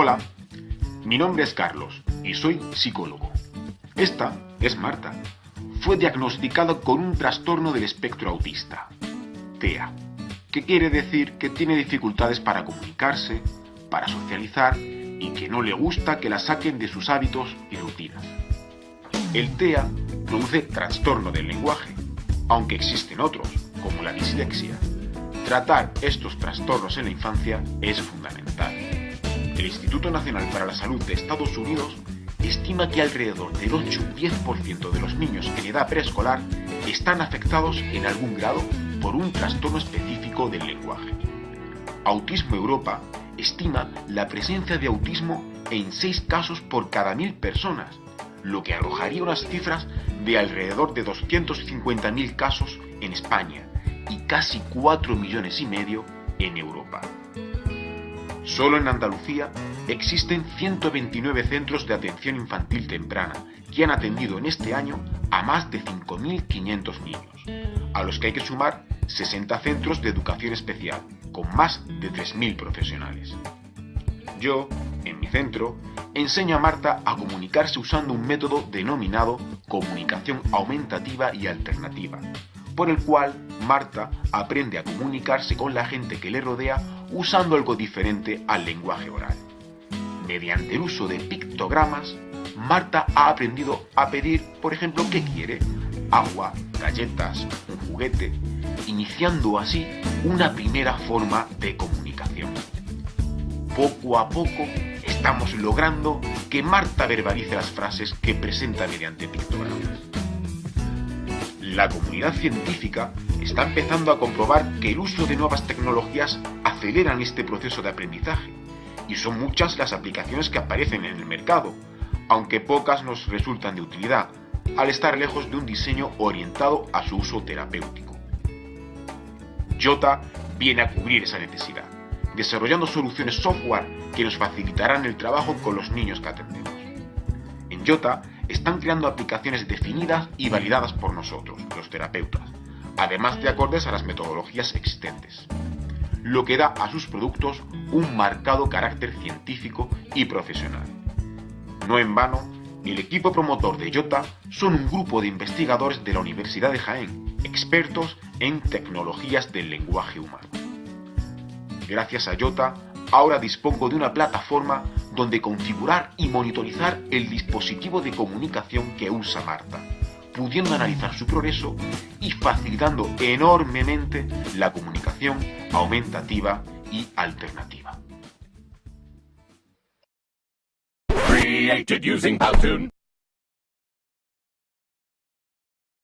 Hola, mi nombre es Carlos y soy psicólogo. Esta es Marta. Fue diagnosticada con un trastorno del espectro autista, TEA, que quiere decir que tiene dificultades para comunicarse, para socializar y que no le gusta que la saquen de sus hábitos y rutinas. El TEA produce trastorno del lenguaje, aunque existen otros, como la dislexia. Tratar estos trastornos en la infancia es fundamental. El Instituto Nacional para la Salud de Estados Unidos estima que alrededor del 8-10% de los niños en edad preescolar están afectados en algún grado por un trastorno específico del lenguaje. Autismo Europa estima la presencia de autismo en 6 casos por cada 1000 personas, lo que arrojaría unas cifras de alrededor de 250.000 casos en España y casi 4 millones y medio en Europa. Solo en Andalucía existen 129 centros de atención infantil temprana que han atendido en este año a más de 5.500 niños, a los que hay que sumar 60 centros de educación especial, con más de 3.000 profesionales. Yo, en mi centro, enseño a Marta a comunicarse usando un método denominado comunicación aumentativa y alternativa, por el cual Marta aprende a comunicarse con la gente que le rodea usando algo diferente al lenguaje oral. Mediante el uso de pictogramas, Marta ha aprendido a pedir, por ejemplo, qué quiere, agua, galletas, un juguete, iniciando así una primera forma de comunicación. Poco a poco estamos logrando que Marta verbalice las frases que presenta mediante pictogramas. La comunidad científica está empezando a comprobar que el uso de nuevas tecnologías aceleran este proceso de aprendizaje, y son muchas las aplicaciones que aparecen en el mercado, aunque pocas nos resultan de utilidad, al estar lejos de un diseño orientado a su uso terapéutico. Jota viene a cubrir esa necesidad, desarrollando soluciones software que nos facilitarán el trabajo con los niños que atendemos. En Jota están creando aplicaciones definidas y validadas por nosotros, los terapeutas, además de acordes a las metodologías existentes, lo que da a sus productos un marcado carácter científico y profesional. No en vano, el equipo promotor de Jota son un grupo de investigadores de la Universidad de Jaén, expertos en tecnologías del lenguaje humano. Gracias a Jota, ahora dispongo de una plataforma donde configurar y monitorizar el dispositivo de comunicación que usa Marta, pudiendo analizar su progreso y facilitando enormemente la comunicación aumentativa y alternativa.